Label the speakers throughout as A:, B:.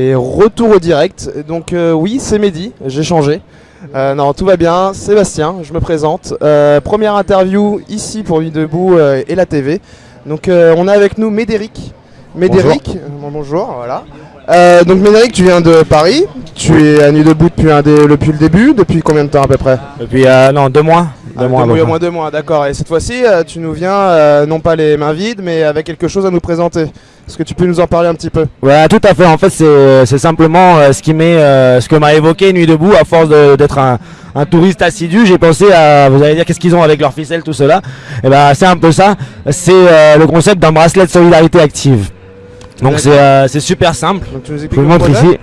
A: Et retour au direct. Donc euh, oui, c'est Mehdi, j'ai changé. Euh, non, tout va bien. Sébastien, je me présente. Euh, première interview ici pour Nuit Debout euh, et la TV. Donc euh, on a avec nous Médéric. Médéric, bon, bonjour, voilà. Euh, donc Médéric, tu viens de Paris. Tu es à Nuit Debout depuis, un dé- depuis le début. Depuis combien de temps à peu près?
B: Depuis, euh, non, deux mois. Deux
A: Ah,
B: mois,
A: deux mois,
B: près.
A: moins deux mois, d'accord. Et cette fois-ci, euh, tu nous viens euh, non pas les mains vides, mais avec quelque chose à nous présenter. Est-ce que tu peux nous en parler un petit peu?
B: Ouais, tout à fait. En fait, c'est c'est simplement euh, ce qui euh, ce que m'a évoqué Nuit debout. À force d'être un, un touriste assidu, j'ai pensé à, vous allez dire, qu'est-ce qu'ils ont avec leur ficelle, tout cela? Et ben, c'est un peu ça. C'est euh, le concept d'un bracelet de solidarité active. Donc c'est euh, super simple.
A: Donc tu nous
B: Je vous montre ici.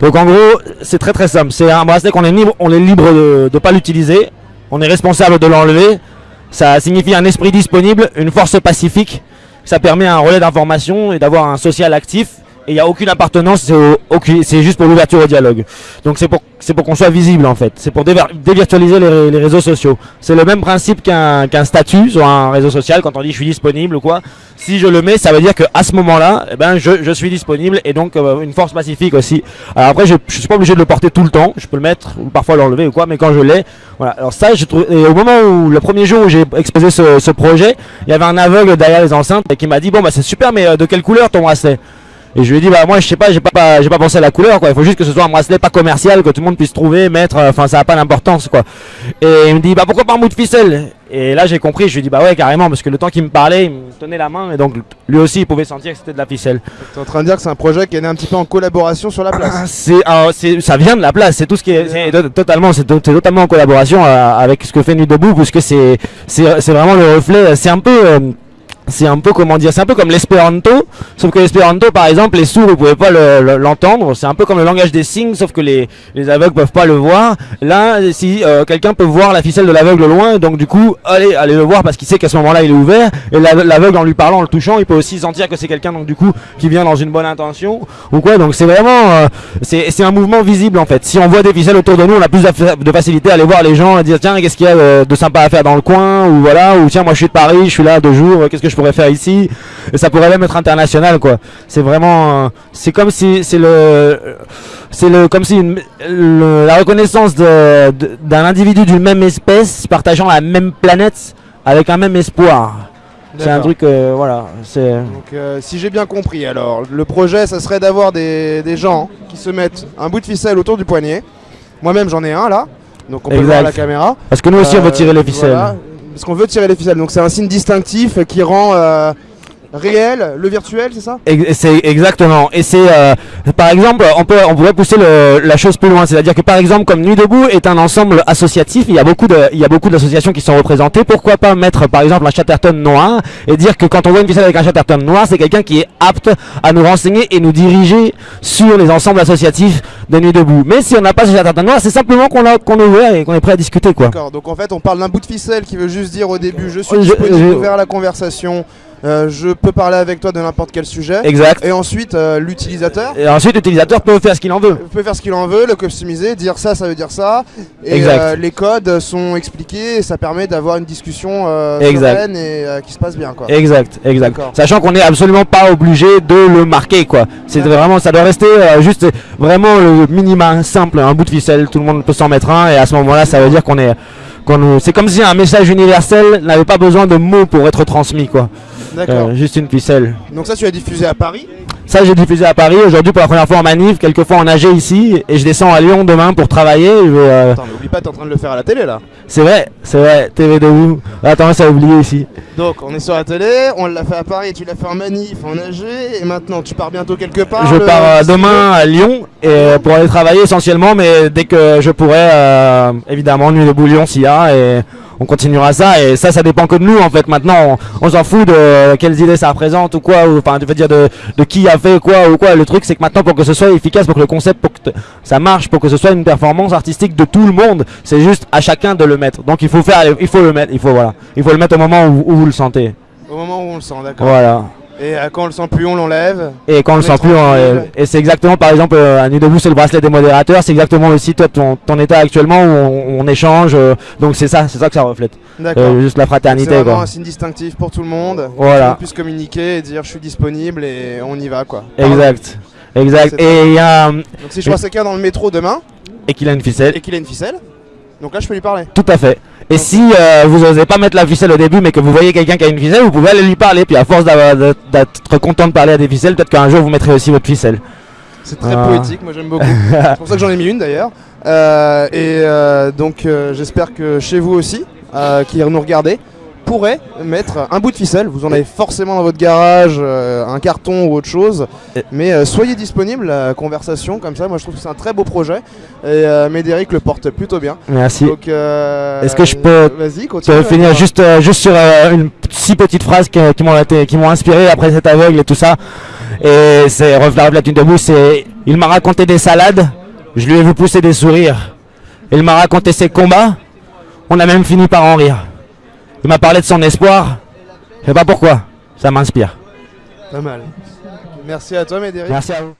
B: Donc en gros, c'est très très simple. C'est un bracelet qu'on est libre, on est libre de ne pas l'utiliser. On est responsable de l'enlever. Ça signifie un esprit disponible, une force pacifique. Ça permet un relais d'information et d'avoir un social actif. Et il n'y a aucune appartenance, c'est juste pour l'ouverture au dialogue. Donc c'est pour, pour qu'on soit visible en fait. C'est pour dévirtualiser les, réseaux sociaux. C'est le même principe qu'un statut sur un réseau social. Quand on dit je suis disponible ou quoi, si je le mets, ça veut dire qu'à ce moment-là, eh ben, je, je suis disponible et donc euh, une force pacifique aussi. Alors après, je, je suis pas obligé de le porter tout le temps. Je peux le mettre ou parfois l'enlever ou quoi, mais quand je l'ai, voilà. Alors ça, je trouve. Et au moment où le premier jour où j'ai exposé ce, ce projet, il y avait un aveugle derrière les enceintes et qui m'a dit bon bah c'est super, mais euh, de quelle couleur ton bracelet? Et je lui ai dit bah moi je sais pas j'ai pas, pas j'ai pas pensé à la couleur quoi. Il faut juste que ce soit un bracelet pas commercial que tout le monde puisse trouver mettre euh, enfin ça a pas d'importance quoi. Et il me dit bah pourquoi pas un bout de ficelle? Et là j'ai compris je lui ai dit bah ouais carrément parce que le temps qu'il me parlait il me tenait la main et donc lui aussi il pouvait sentir que c'était de la ficelle.
A: Tu es en train de dire que c'est un projet qui est né un petit peu en collaboration sur la
B: Ah,
A: place.
B: c'est euh, c'est- ça vient de la place c'est tout ce qui est c'est totalement c'est to- c'est totalement en collaboration euh, avec ce que fait Nuit debout parce que c'est c'est c'est vraiment le reflet c'est un peu euh, c'est un peu comment dire, c'est un peu comme l'espéranto, sauf que l'espéranto par exemple les sourds ils pouvaient pas le- le- l'entendre, c'est un peu comme le langage des signes, sauf que les, les aveugles peuvent pas le voir. Là, si euh, quelqu'un peut voir la ficelle de l'aveugle loin, donc du coup, allez, allez le voir parce qu'il sait qu'à ce moment-là il est ouvert, et la- l'aveugle en lui parlant, en le touchant, il peut aussi sentir que c'est quelqu'un donc du coup qui vient dans une bonne intention ou quoi. Donc c'est vraiment, euh, c'est un mouvement visible en fait. Si on voit des ficelles autour de nous, on a plus de facilité à aller voir les gens et dire tiens qu'est-ce qu'il y a de sympa à faire dans le coin ou voilà ou tiens moi je suis de Paris, je suis là deux jours, qu'est-ce que je faire ici Et ça pourrait même être international quoi. C'est vraiment, euh, c'est comme si c'est le, c'est le comme si une- le- la reconnaissance de- de- d'un individu d'une même espèce partageant la même planète avec un même espoir. C'est un truc, euh, voilà, c'est.
A: Donc euh, si j'ai bien compris alors, le projet ça serait d'avoir des, des gens qui se mettent un bout de ficelle autour du poignet. Moi-même j'en ai un là, donc on peut le voir à la caméra.
B: Parce que nous aussi on veut tirer les ficelles.
A: voilà, parce qu'on veut tirer les ficelles, donc c'est un signe distinctif qui rend euh, réel le virtuel, c'est ça
B: C'est exactement. Et c'est, euh, par exemple, on peut, on pourrait pousser le- la chose plus loin. C'est-à-dire que, par exemple, comme Nuit debout est un ensemble associatif, il y a beaucoup de, il y a beaucoup d'associations qui sont représentées. Pourquoi pas mettre, par exemple, un Chatterton noir et dire que quand on voit une ficelle avec un Chatterton noir, c'est quelqu'un qui est apte à nous renseigner et nous diriger sur les ensembles associatifs de Nuit debout. Mais si on n'a pas ce Chatterton noir, c'est simplement qu'on a, qu'on est ouvert et qu'on est prêt à discuter, quoi.
A: D'accord, donc en fait on parle d'un bout de ficelle qui veut juste dire au début je suis
B: Je-
A: disponible,
B: je-
A: ouvert à la conversation, euh, je peux parler avec toi de n'importe quel sujet.
B: Exact.
A: Et ensuite euh, l'utilisateur
B: Et ensuite, l'utilisateur peut faire ce qu'il en veut.
A: peut faire ce qu'il en veut, le customiser, dire ça, ça veut dire ça. Et
B: Exact.
A: euh, les codes sont expliqués et ça permet d'avoir une discussion euh,
B: Exact.
A: et qui se passe bien quoi.
B: Exact, exact. Sachant qu'on n'est absolument pas obligé de le marquer, quoi. C'est vraiment, ça doit rester juste vraiment le minima simple, un bout de ficelle. Tout le monde peut s'en mettre un, et à ce moment-là, ça veut dire qu'on est, c'est comme si un message universel n'avait pas besoin de mots pour être transmis, quoi.
A: D'accord.
B: Euh, juste une ficelle.
A: Donc ça tu as diffusé à Paris.
B: Ça, j'ai diffusé à Paris aujourd'hui pour la première fois en manif, quelques fois en AG ici, et je descends à Lyon demain pour travailler. Je vais, euh,
A: Attends, n'oublie pas, t'es en train de le faire à la télé là.
B: c'est vrai, c'est vrai. TV debout. Attends, ça a oublié ici.
A: Donc on est sur la télé, on l'a fait à Paris, tu l'as fait en manif, en AG, et maintenant tu pars bientôt quelque part.
B: Je
A: le-
B: pars euh, demain à Lyon et, euh, pour aller travailler essentiellement, mais dès que je pourrai, euh, évidemment, nuit de bouillon s'il y a, et on continuera ça. Et ça, ça dépend que de nous en fait. Maintenant, on, on s'en fout de quelles idées ça représente ou quoi, ou enfin, tu veux dire de, de qui a fait quoi ou quoi. Le truc, c'est que maintenant, pour que ce soit efficace, pour que le concept, pour que ça marche, pour que ce soit une performance artistique de tout le monde, c'est juste à chacun de le mettre. Donc il faut faire, il faut le mettre, il faut voilà, il faut le mettre au moment où, où vous le sentez.
A: Au moment où on le sent, d'accord.
B: Voilà.
A: Et euh, quand on le sent plus, on l'enlève.
B: Et quand on le sent plus, on-
A: tranquille.
B: et c'est exactement par exemple euh, à Nuit debout, c'est le bracelet des modérateurs, c'est exactement aussi toi ton, ton état actuellement où on, on échange, euh, donc c'est ça, c'est ça que ça reflète,
A: D'accord.
B: Euh, juste la
A: C'est
B: fraternité
A: vraiment
B: quoi.
A: un signe distinctif pour tout le monde.
B: Voilà.
A: On puisse communiquer et dire je suis disponible et on y va quoi.
B: Exact. Exact.
A: C'est
B: Et il y a un-
A: Donc si je vois quelqu'un dans le métro demain
B: et qu'il a une ficelle.
A: et qu'il a une ficelle, donc là je peux lui parler.
B: Tout à fait. Et si euh, vous n'osez pas mettre la ficelle au début, mais que vous voyez quelqu'un qui a une ficelle, vous pouvez aller lui parler. Puis à force d'être content de parler à des ficelles, peut-être qu'un jour vous mettrez aussi votre ficelle.
A: C'est très
B: Ah.
A: poétique, moi j'aime beaucoup. C'est pour ça que j'en ai mis une d'ailleurs. Euh, et euh, donc euh, j'espère que chez vous aussi, euh, qui nous regardez, pourrez mettre un bout de ficelle. Vous en avez forcément dans votre garage, euh, un carton ou autre chose. Mais euh, soyez disponible, la conversation comme ça. Moi je trouve que c'est un très beau projet. Et euh, Médéric le porte plutôt bien.
B: Merci. Est-ce que je peux-
A: Vas-y,
B: Je
A: continue.
B: vais finir juste, juste sur une six petites phrases qui, qui m'ont inspiré après cet aveugle et tout ça. Et c'est Refleur Platine debout, c'est il m'a raconté des salades, je lui ai vu pousser des sourires. Il m'a raconté ses combats, on a même fini par en rire. Il m'a parlé de son espoir, je sais pas pourquoi, ça m'inspire.
A: Pas mal. Merci à toi Médéric.
B: Merci à vous.